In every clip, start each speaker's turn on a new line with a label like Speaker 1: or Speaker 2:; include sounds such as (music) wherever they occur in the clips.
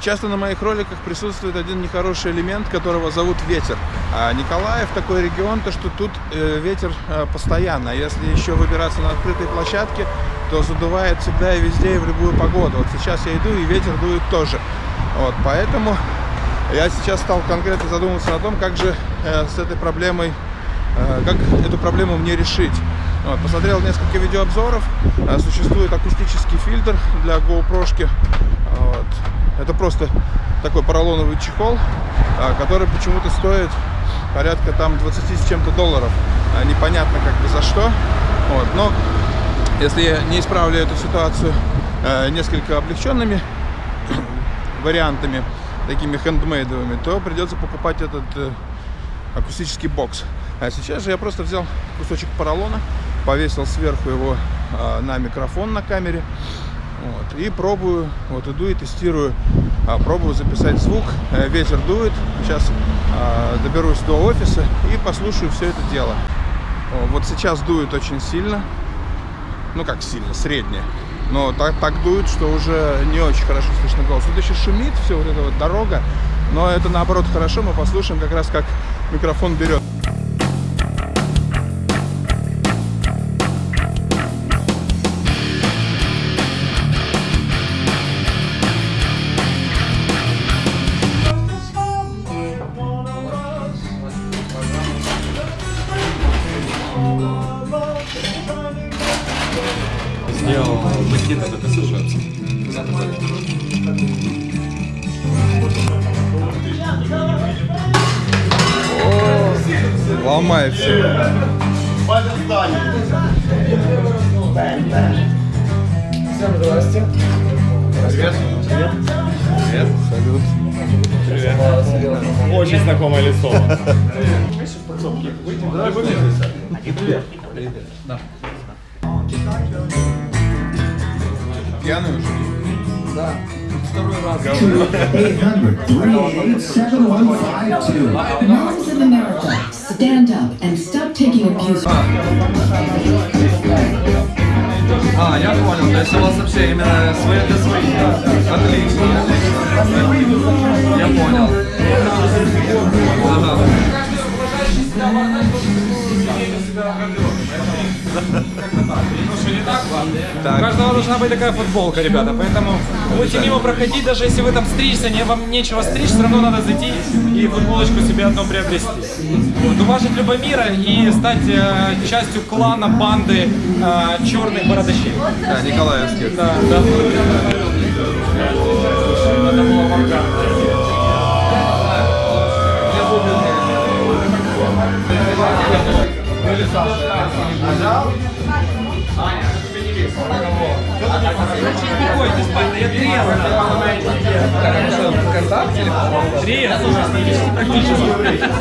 Speaker 1: Часто на моих роликах присутствует один нехороший элемент, которого зовут ветер. А Николаев такой регион, то что тут э, ветер э, постоянно. Если еще выбираться на открытые площадки, то задувает всегда и везде, и в любую погоду. Вот сейчас я иду, и ветер дует тоже. Вот, поэтому я сейчас стал конкретно задумываться о том, как же э, с этой проблемой, как эту проблему мне решить. Вот, посмотрел несколько видеообзоров. Существует акустический фильтр для GoPro. Вот. Это просто такой поролоновый чехол, э, который почему-то стоит порядка там 20 с чем-то долларов. Э, непонятно как бы за что. Вот. Но если я не исправлю эту ситуацию э, несколько облегченными (coughs) вариантами, такими хендмейдовыми, то придется покупать этот э, акустический бокс. А сейчас же я просто взял кусочек поролона, повесил сверху его на микрофон на камере. Вот, и пробую, вот иду и тестирую, а, пробую записать звук, э, ветер дует, сейчас а, доберусь до офиса и послушаю все это дело. Вот сейчас дует очень сильно, ну как сильно, среднее, но так, так дует, что уже не очень хорошо слышно голос. Тут еще шумит все вот эта вот дорога, но это наоборот хорошо, мы послушаем как раз как микрофон берет.
Speaker 2: Сделал макет, это сушаться.
Speaker 1: Ломай все.
Speaker 3: Всем здрасте.
Speaker 2: Привет. Привет.
Speaker 1: Салют.
Speaker 2: Привет. Очень знакомое лицо.
Speaker 1: Пьяный уже?
Speaker 3: Да. Второй раз.
Speaker 4: 800-388-7152. Moms of America, stand up and stop taking abuse.
Speaker 2: А, я понял. То есть у вас вообще именно свои для своих. Отлично, отлично. Я понял. Ага.
Speaker 5: У каждого должна быть такая футболка, ребята, поэтому будете мимо проходить, даже если вы там стричься, не, вам нечего стричь, все равно надо зайти и футболочку себе одну приобрести. Вот, уважить Любомира и стать э, частью клана, банды э, черных бородачей.
Speaker 1: Да, Николаевский.
Speaker 5: Да, да. Это было трезвый. Трезвый, практически.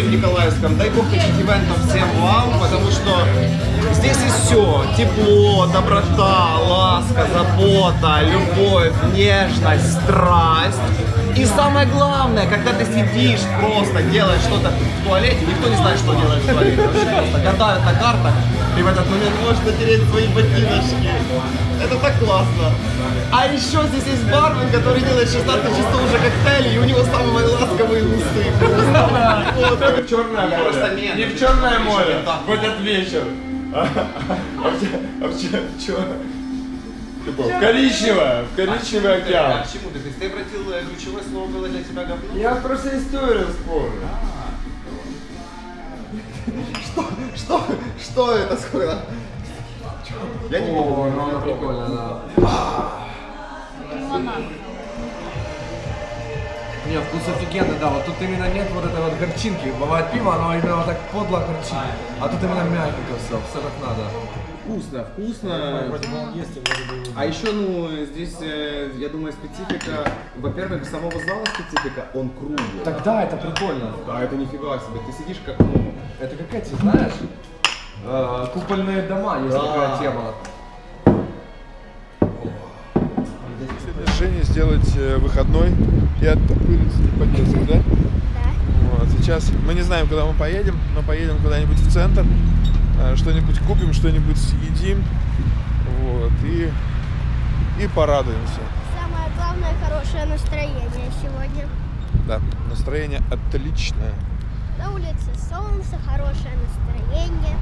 Speaker 6: в Николаевском. Дай бог таких ивентов всем вам, потому что здесь и все. Тепло, доброта, ласка, забота, любовь, нежность, страсть. И самое главное, когда ты сидишь, просто делаешь что-то в туалете, никто не знает, что делаешь в туалете. Вообще просто гадают на картах, и в этот момент можешь натереть свои ботиночки. Это так классно. А еще здесь есть бармен, который делает 16 часов уже коктейли, и у него самые ласковые усы. Просто. Вот.
Speaker 2: Черное море. Не в Черное море. В этот вечер. А вообще, что? В коричневое, в коричневый
Speaker 6: А
Speaker 2: океан.
Speaker 6: к чему ты? То есть ты обратил э, ключевое слово было для тебя говно?
Speaker 2: Я просто историю вспомнил.
Speaker 6: Что? Что? Что это скоро? Я не
Speaker 3: О,
Speaker 6: помню.
Speaker 3: ну она прикольно, да. Не, вкус офигенный, да. Вот тут именно нет вот этой вот горчинки. Бывает пиво, оно именно вот так подло горчит. А тут именно мягенько все, все как надо.
Speaker 6: Вкусно, вкусно. А еще, ну, здесь, э, я думаю, специфика, во-первых, самого зала специфика, он круглый.
Speaker 3: Так да, это прикольно.
Speaker 6: Да, это нифига себе. Ты сидишь как, ну,
Speaker 3: Это как эти, знаешь, э, купольные дома, есть
Speaker 6: Да.
Speaker 3: такая тема.
Speaker 1: Жене сделать э, выходной и оттопыриться не по да? Вот, сейчас мы не знаем, куда мы поедем, но поедем куда-нибудь в центр, э, что-нибудь купим, что-нибудь съедим, вот, и, и порадуемся.
Speaker 7: Самое главное хорошее настроение сегодня.
Speaker 1: Да, настроение отличное.
Speaker 7: На улице солнце, хорошее настроение.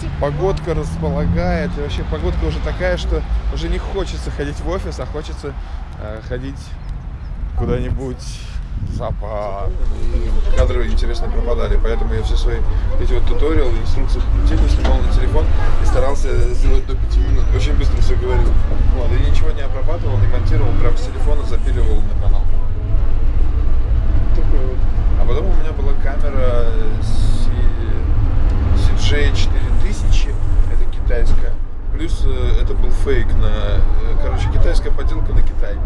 Speaker 7: Тепло.
Speaker 1: Погодка располагает, и вообще погодка уже такая, что уже не хочется ходить в офис, а хочется э, ходить куда-нибудь в зоопарк. И кадры интересно пропадали, поэтому я все свои эти вот туториалы, инструкции плетению снимал на телефон и старался сделать до 5 минут. Очень быстро все говорил. Вот, и ничего не обрабатывал, не монтировал, прям с телефона запиливал на канал. Такой вот. А потом у меня была камера CJ 4000, это китайская. Плюс э, это был фейк на, э, короче, китайская подделка на Китай.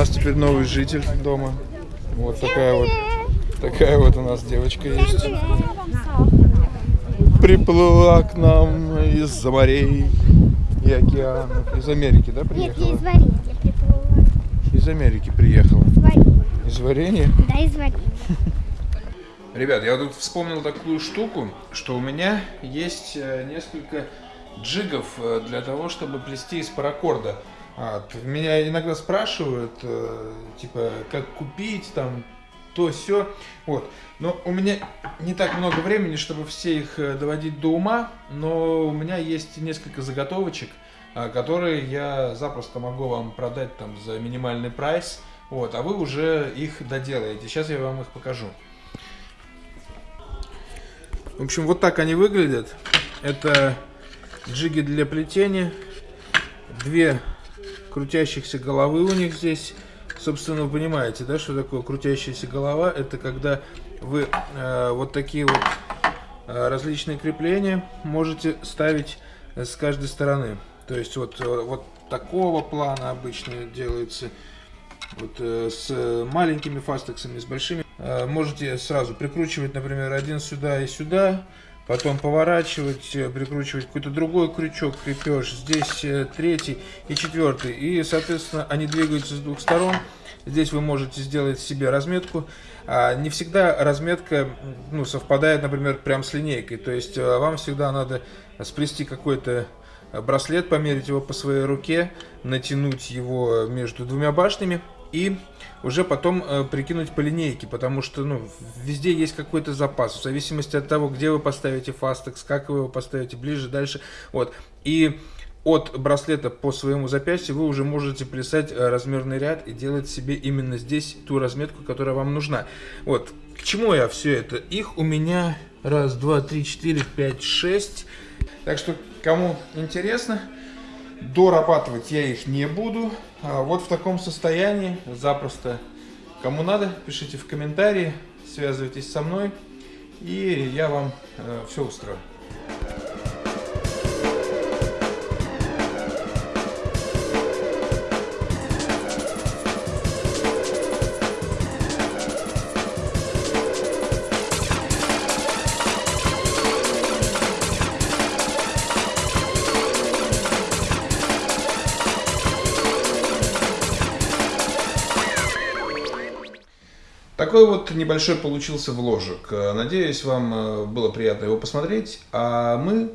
Speaker 1: Нас теперь новый житель дома. Вот такая вот, такая вот у нас девочка есть. Приплыла к нам из-за морей и океанов. Из Америки, да,
Speaker 7: Нет, я
Speaker 1: приехала?
Speaker 7: из варенья приплыла.
Speaker 1: Из Америки приехала.
Speaker 7: Из варенья.
Speaker 1: Из варенья?
Speaker 7: Да, из варенья. (laughs)
Speaker 1: Ребят, я тут вспомнил такую штуку, что у меня есть э, несколько джигов э, для того, чтобы плести из паракорда. А, меня иногда спрашивают, э, типа, как купить, там, то все. Вот. Но у меня не так много времени, чтобы все их э, доводить до ума, но у меня есть несколько заготовочек, а, которые я запросто могу вам продать там за минимальный прайс. Вот, а вы уже их доделаете. Сейчас я вам их покажу. В общем, вот так они выглядят. Это джиги для плетения. Две крутящихся головы у них здесь. Собственно, вы понимаете, да, что такое крутящаяся голова? Это когда вы э, вот такие вот э, различные крепления можете ставить э, с каждой стороны. То есть вот, э, вот такого плана обычно делается вот э, с маленькими фастексами, с большими. Э, можете сразу прикручивать, например, один сюда и сюда, потом поворачивать, э, прикручивать какой-то другой крючок, крепеж, здесь э, третий и четвертый. И, соответственно, они двигаются с двух сторон. Здесь вы можете сделать себе разметку. А не всегда разметка ну, совпадает, например, прям с линейкой. То есть э, вам всегда надо сплести какой-то браслет, померить его по своей руке, натянуть его между двумя башнями и уже потом э, прикинуть по линейке, потому что ну, везде есть какой-то запас, в зависимости от того, где вы поставите фастекс, как вы его поставите, ближе, дальше. Вот. И от браслета по своему запястью вы уже можете плясать э, размерный ряд и делать себе именно здесь ту разметку, которая вам нужна. Вот. К чему я все это? Их у меня раз, два, три, четыре, пять, шесть. Так что, кому интересно, дорабатывать я их не буду. А вот в таком состоянии запросто. Кому надо, пишите в комментарии, связывайтесь со мной, и я вам все устрою. Такой вот небольшой получился вложек. Э, Надеюсь, вам э, было приятно его посмотреть. А мы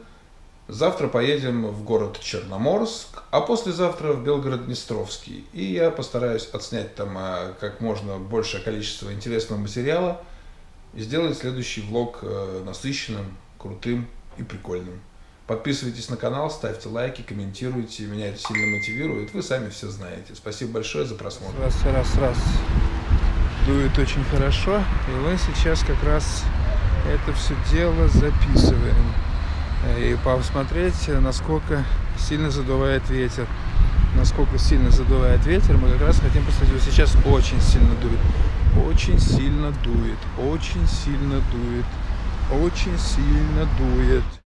Speaker 1: завтра поедем в город Черноморск, а послезавтра в Белгород-Днестровский. И я постараюсь отснять там э, как можно большее количество интересного материала и сделать следующий влог насыщенным, крутым и прикольным.
Speaker 8: Подписывайтесь на канал, ставьте лайки, комментируйте. Меня это сильно мотивирует. Вы сами все знаете. Спасибо большое за просмотр.
Speaker 1: Раз, раз, раз. Дует очень хорошо. И мы сейчас как раз это все дело записываем. Э, И посмотреть, насколько сильно задувает ветер. Насколько сильно задувает ветер, мы как раз хотим посмотреть. Сейчас очень сильно дует. Очень сильно дует. Очень сильно дует. Очень сильно дует.